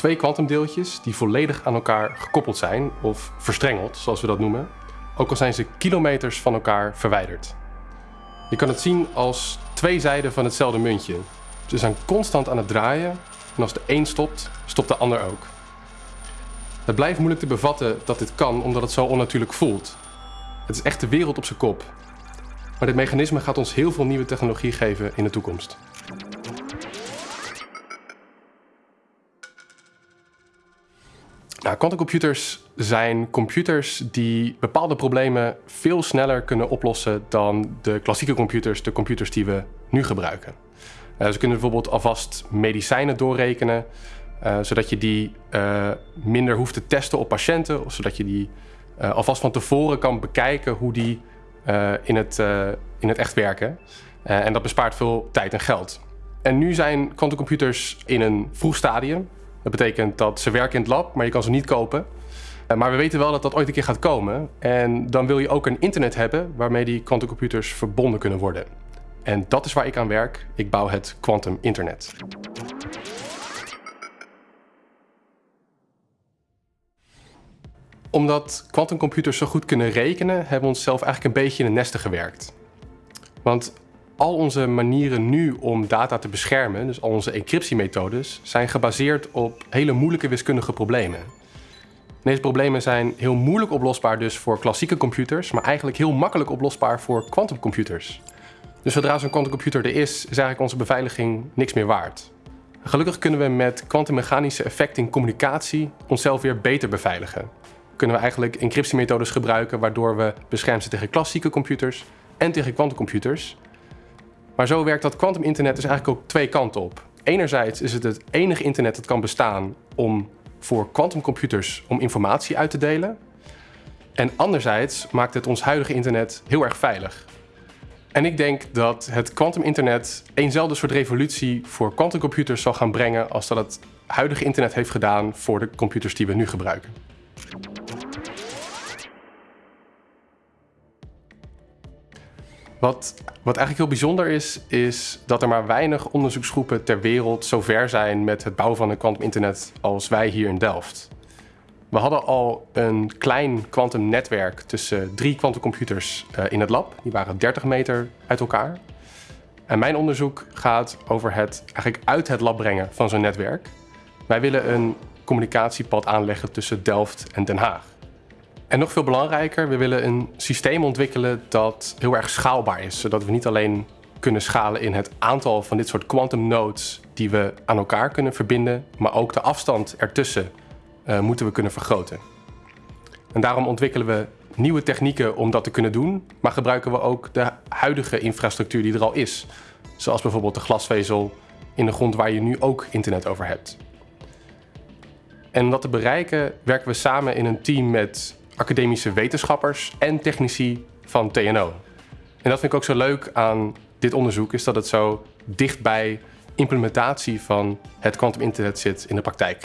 twee kwantumdeeltjes die volledig aan elkaar gekoppeld zijn, of verstrengeld, zoals we dat noemen, ook al zijn ze kilometers van elkaar verwijderd. Je kan het zien als twee zijden van hetzelfde muntje. Ze zijn constant aan het draaien en als de een stopt, stopt de ander ook. Het blijft moeilijk te bevatten dat dit kan omdat het zo onnatuurlijk voelt. Het is echt de wereld op zijn kop. Maar dit mechanisme gaat ons heel veel nieuwe technologie geven in de toekomst. Nou, quantumcomputers zijn computers die bepaalde problemen veel sneller kunnen oplossen dan de klassieke computers, de computers die we nu gebruiken. Uh, ze kunnen bijvoorbeeld alvast medicijnen doorrekenen, uh, zodat je die uh, minder hoeft te testen op patiënten, of zodat je die alvast van tevoren kan bekijken hoe die in, het, in het echt werken. en dat bespaart veel tijd en geld. En nu zijn quantumcomputers in een vroeg stadium. Dat betekent dat ze werken in het lab, maar je kan ze niet kopen. Eh, maar we weten wel dat dat ooit een keer gaat komen. En dan wil je ook een internet hebben waarmee die quantumcomputers verbonden kunnen worden. En dat is waar ik aan werk. Ik bouw het quantum internet. Omdat quantumcomputers zo goed kunnen rekenen, hebben we onszelf eigenlijk een beetje in een nesten gewerkt. Want al onze manieren nu om data te beschermen, dus al onze encryptiemethodes, zijn gebaseerd op hele moeilijke wiskundige problemen. Deze problemen zijn heel moeilijk oplosbaar dus voor klassieke computers, maar eigenlijk heel makkelijk oplosbaar voor quantumcomputers. Dus zodra zo'n quantumcomputer er is, is eigenlijk onze beveiliging niks meer waard. Gelukkig kunnen we met kwantummechanische effecten in communicatie onszelf weer beter beveiligen. Kunnen we eigenlijk encryptiemethodes gebruiken waardoor we beschermd zijn tegen klassieke computers en tegen quantumcomputers. Maar zo werkt dat quantum internet dus eigenlijk ook twee kanten op. Enerzijds is het het enige internet dat kan bestaan om voor quantumcomputers om informatie uit te delen. En anderzijds maakt het ons huidige internet heel erg veilig. En ik denk dat het quantum internet eenzelfde soort revolutie voor quantumcomputers zal gaan brengen als dat het huidige internet heeft gedaan voor de computers die we nu gebruiken. Wat, wat eigenlijk heel bijzonder is, is dat er maar weinig onderzoeksgroepen ter wereld zo ver zijn met het bouwen van een kwantuminternet als wij hier in Delft. We hadden al een klein kwantumnetwerk tussen drie kwantumcomputers uh, in het lab. Die waren 30 meter uit elkaar. En mijn onderzoek gaat over het eigenlijk uit het lab brengen van zo'n netwerk. Wij willen een communicatiepad aanleggen tussen Delft en Den Haag. En nog veel belangrijker, we willen een systeem ontwikkelen dat heel erg schaalbaar is. Zodat we niet alleen kunnen schalen in het aantal van dit soort quantum nodes die we aan elkaar kunnen verbinden, maar ook de afstand ertussen uh, moeten we kunnen vergroten. En daarom ontwikkelen we nieuwe technieken om dat te kunnen doen, maar gebruiken we ook de huidige infrastructuur die er al is. Zoals bijvoorbeeld de glasvezel in de grond waar je nu ook internet over hebt. En om dat te bereiken werken we samen in een team met academische wetenschappers en technici van TNO. En dat vind ik ook zo leuk aan dit onderzoek, is dat het zo dicht bij implementatie van het quantum internet zit in de praktijk.